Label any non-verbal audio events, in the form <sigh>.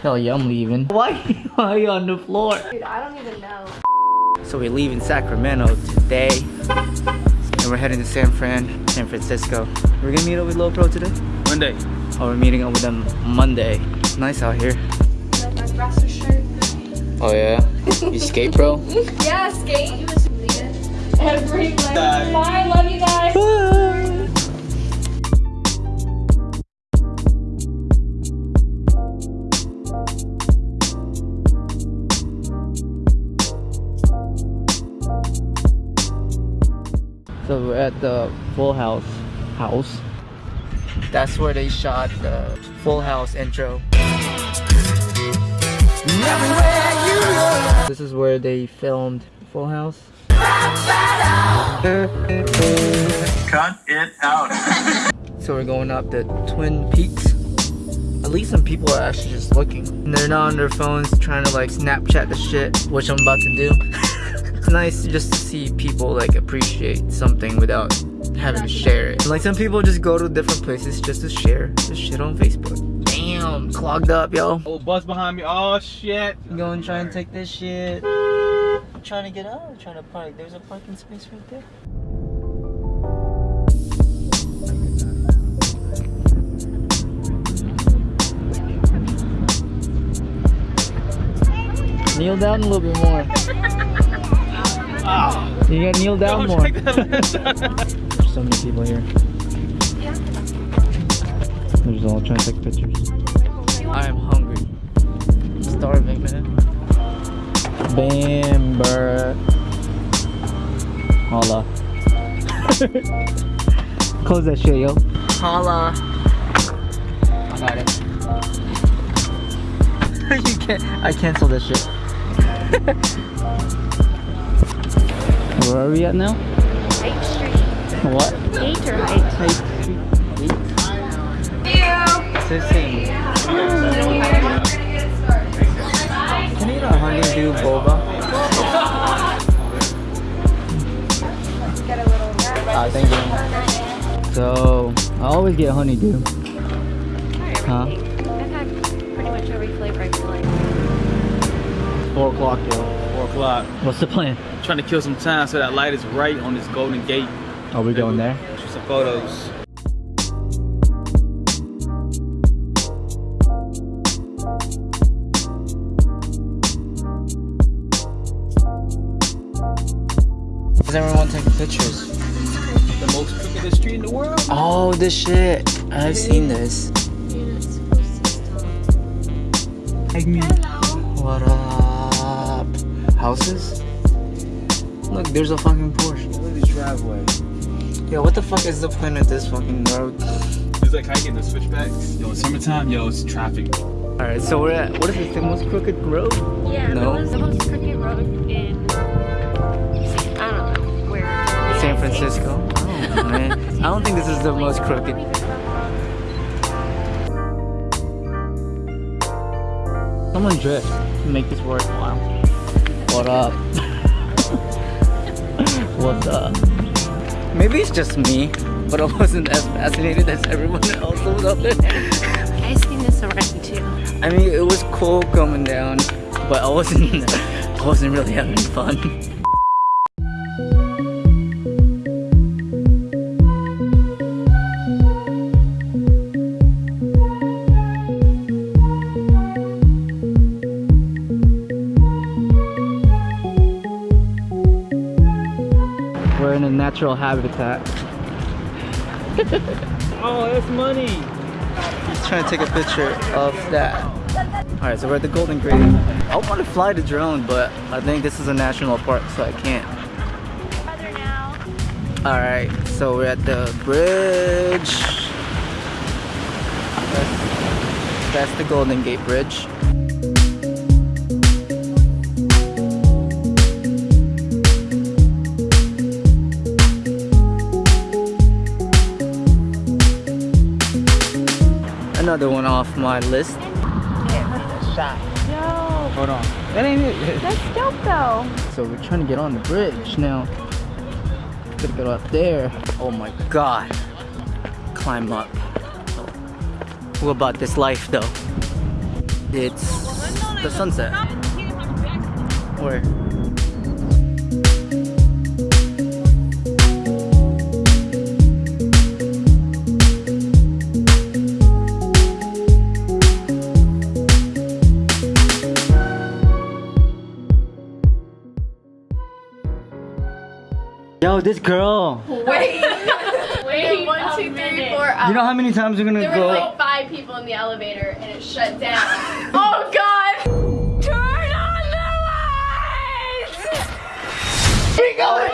Hell yeah, I'm leaving. <laughs> Why, why are you on the floor? Dude, I don't even know. So we're leaving Sacramento today. And we're heading to San Fran, San Francisco. We're gonna meet up with Lopro today? Monday. Oh, we're meeting up with them Monday. It's nice out here. Like my Brasser shirt. Oh yeah? You skate, bro? <laughs> Yeah, skate. Every like, So we're at the Full House house. That's where they shot the Full House intro. This is where they filmed Full House. Cut it out. <laughs> So we're going up the Twin Peaks. At least some people are actually just looking. And they're not on their phones trying to like Snapchat the shit, which I'm about to do. <laughs> it's nice just to see people like appreciate something without having to share it. Like some people just go to different places just to share this shit on Facebook. Damn, clogged up, yo. Oh, bus behind me. Oh, shit. Go and try and take this shit. I'm trying to get out. I'm trying to park. There's a parking space right there. Kneel down a little bit more. You gotta kneel down more. There's so many people here. They're just all trying to take pictures. I am hungry. I'm starving, man. Bam, bruh. Holla. <laughs> Close that shit, yo. Holla. I got it. <laughs> you can't. I canceled this shit. <laughs> Where are we at now? Eighth Street. What? Eight or height? Sissy. Can you eat a honeydew boba? Get a little Ah, thank you. So, I always get honeydew. Huh? I've had pretty much every flavor I feel like. 4 o'clock, yo. 4 o'clock. What's the plan? Trying to kill some time so that light is right on this Golden Gate. Are we going there? Shoot some photos. Is everyone taking pictures? The most crookedest street in the world. Oh, this shit. I've seen this. Take me. What up? Houses? Look, there's a fucking Porsche. Look at this driveway. Yo, what the fuck is the point of this fucking road? It's like hiking the switchbacks. Yo, it's summertime, yo, it's traffic. Alright, so we're at, what is this, the most crooked road? Yeah, No. that was the most crooked road in. I don't know where. San Francisco? Oh, man. I don't think this is the most crooked. Someone drift to make this worthwhile. What up? What's up? Maybe it's just me, but I wasn't as fascinated as everyone else was up there. I seen this already too. I mean, it was cool coming down, but I wasn't, <laughs> I wasn't really having fun. Natural habitat. <laughs> Oh, that's money. He's trying to take a picture of that. Alright, so we're at the Golden Gate. I want to fly the drone, but I think this is a national park, so I can't. Alright, so we're at the bridge. That's, that's the Golden Gate Bridge. Another one off my list. Shot. Yo, Hold on. That ain't it. that's dope though. So we're trying to get on the bridge now. Gotta go up there. Oh my god. Climb up. What about this life though? It's the sunset. Where? Yo, this girl. Wait. <laughs> Wait. One, two, three, four. You know how many times we're gonna There were go? like five people in the elevator and it shut down. <laughs> oh God! Turn on the lights! We going